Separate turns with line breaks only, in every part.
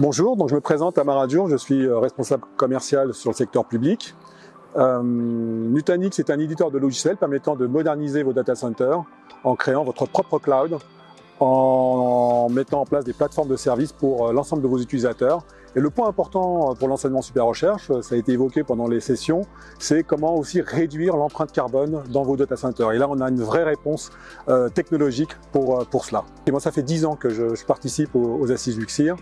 Bonjour, donc je me présente à Maradur, je suis euh, responsable commercial sur le secteur public. Euh, Nutanix est un éditeur de logiciels permettant de moderniser vos data centers en créant votre propre cloud, en mettant en place des plateformes de services pour euh, l'ensemble de vos utilisateurs. Et le point important pour l'enseignement super recherche, ça a été évoqué pendant les sessions, c'est comment aussi réduire l'empreinte carbone dans vos data centers. Et là, on a une vraie réponse technologique pour, pour cela. Et moi, ça fait 10 ans que je, je participe aux, aux assises Luxir.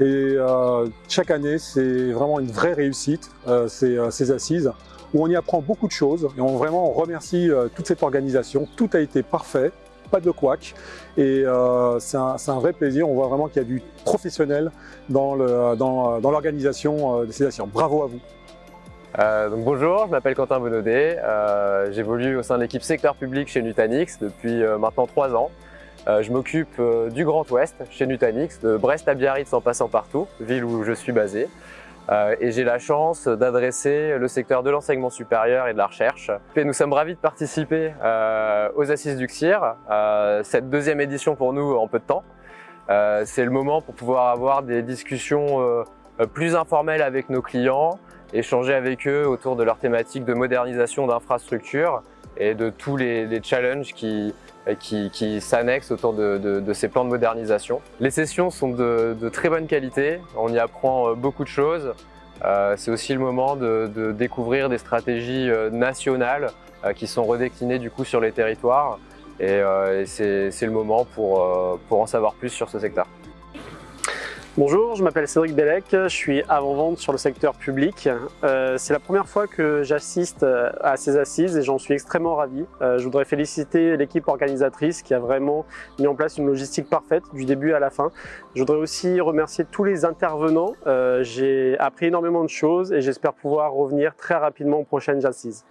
Et euh, chaque année, c'est vraiment une vraie réussite, euh, ces, euh, ces, assises, où on y apprend beaucoup de choses. Et on vraiment remercie toute cette organisation. Tout a été parfait, pas de couac. Et euh, c'est un, un, vrai plaisir. On voit vraiment qu'il y a du professionnel dans l'organisation dans, dans de ces assises. Bravo à vous.
Euh, donc bonjour, je m'appelle Quentin Bonaudet, euh, j'évolue au sein de l'équipe secteur public chez Nutanix depuis maintenant trois ans. Euh, je m'occupe euh, du Grand Ouest chez Nutanix, de Brest à Biarritz en passant partout, ville où je suis basé. Euh, et j'ai la chance d'adresser le secteur de l'enseignement supérieur et de la recherche. Et nous sommes ravis de participer aux Assises du CIR, cette deuxième édition pour nous en peu de temps. C'est le moment pour pouvoir avoir des discussions plus informelles avec nos clients, échanger avec eux autour de leurs thématiques de modernisation d'infrastructures et de tous les, les challenges qui, qui, qui s'annexent autour de, de, de, ces plans de modernisation. Les sessions sont de, de, très bonne qualité, on y apprend euh, beaucoup de choses. Euh, C'est aussi le moment de, de, découvrir des stratégies euh, nationales euh, qui sont redéclinées du coup sur les territoires et, euh, et c'est le moment pour, euh, pour en savoir plus sur ce secteur.
Bonjour, je m'appelle Cédric Bellec, je suis avant-vente sur le secteur public. Euh, c'est la première fois que j'assiste euh, à ces assises et j'en suis extrêmement ravi. Euh, je voudrais féliciter l'équipe organisatrice qui a vraiment mis en place une logistique parfaite du début à la fin. Je voudrais aussi remercier tous les intervenants. J'ai appris énormément de choses et j'espère pouvoir revenir très rapidement aux prochaines assises.